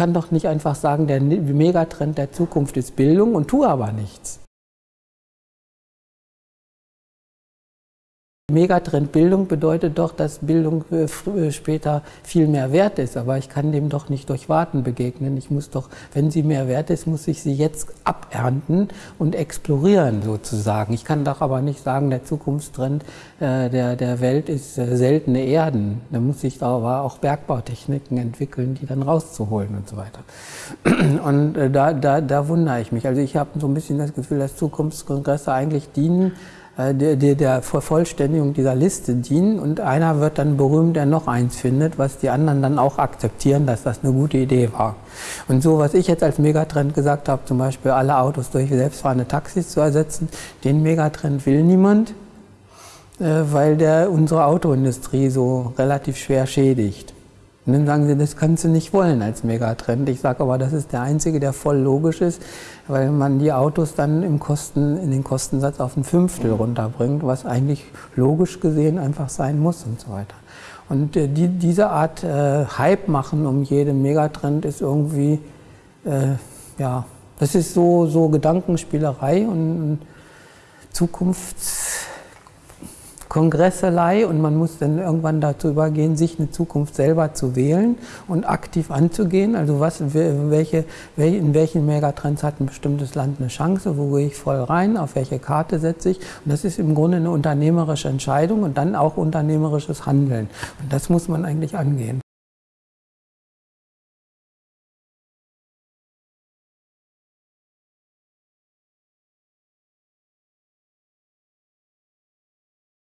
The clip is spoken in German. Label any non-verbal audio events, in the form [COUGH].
kann doch nicht einfach sagen, der Megatrend der Zukunft ist Bildung und tue aber nichts. Megatrend Bildung bedeutet doch, dass Bildung äh, äh, später viel mehr wert ist. Aber ich kann dem doch nicht durch Warten begegnen. Ich muss doch, wenn sie mehr wert ist, muss ich sie jetzt abernten und explorieren sozusagen. Ich kann doch aber nicht sagen, der Zukunftstrend äh, der, der Welt ist seltene Erden. Da muss ich aber auch Bergbautechniken entwickeln, die dann rauszuholen und so weiter. [CLEARS THROAT] Und da, da, da wundere ich mich. Also ich habe so ein bisschen das Gefühl, dass Zukunftskongresse eigentlich dienen, der, der, der Vervollständigung dieser Liste dienen und einer wird dann berühmt, der noch eins findet, was die anderen dann auch akzeptieren, dass das eine gute Idee war. Und so, was ich jetzt als Megatrend gesagt habe, zum Beispiel alle Autos durch selbstfahrende Taxis zu ersetzen, den Megatrend will niemand, äh, weil der unsere Autoindustrie so relativ schwer schädigt. Und dann sagen sie, das kannst du nicht wollen als Megatrend. Ich sage aber, das ist der einzige, der voll logisch ist, weil man die Autos dann im Kosten, in den Kostensatz auf ein Fünftel runterbringt, was eigentlich logisch gesehen einfach sein muss und so weiter. Und äh, die, diese Art äh, Hype machen um jeden Megatrend ist irgendwie, äh, ja, das ist so, so Gedankenspielerei und Zukunfts Kongresselei und man muss dann irgendwann dazu übergehen, sich eine Zukunft selber zu wählen und aktiv anzugehen. Also was, welche, in welchen Megatrends hat ein bestimmtes Land eine Chance, wo gehe ich voll rein, auf welche Karte setze ich. Und das ist im Grunde eine unternehmerische Entscheidung und dann auch unternehmerisches Handeln. Und das muss man eigentlich angehen.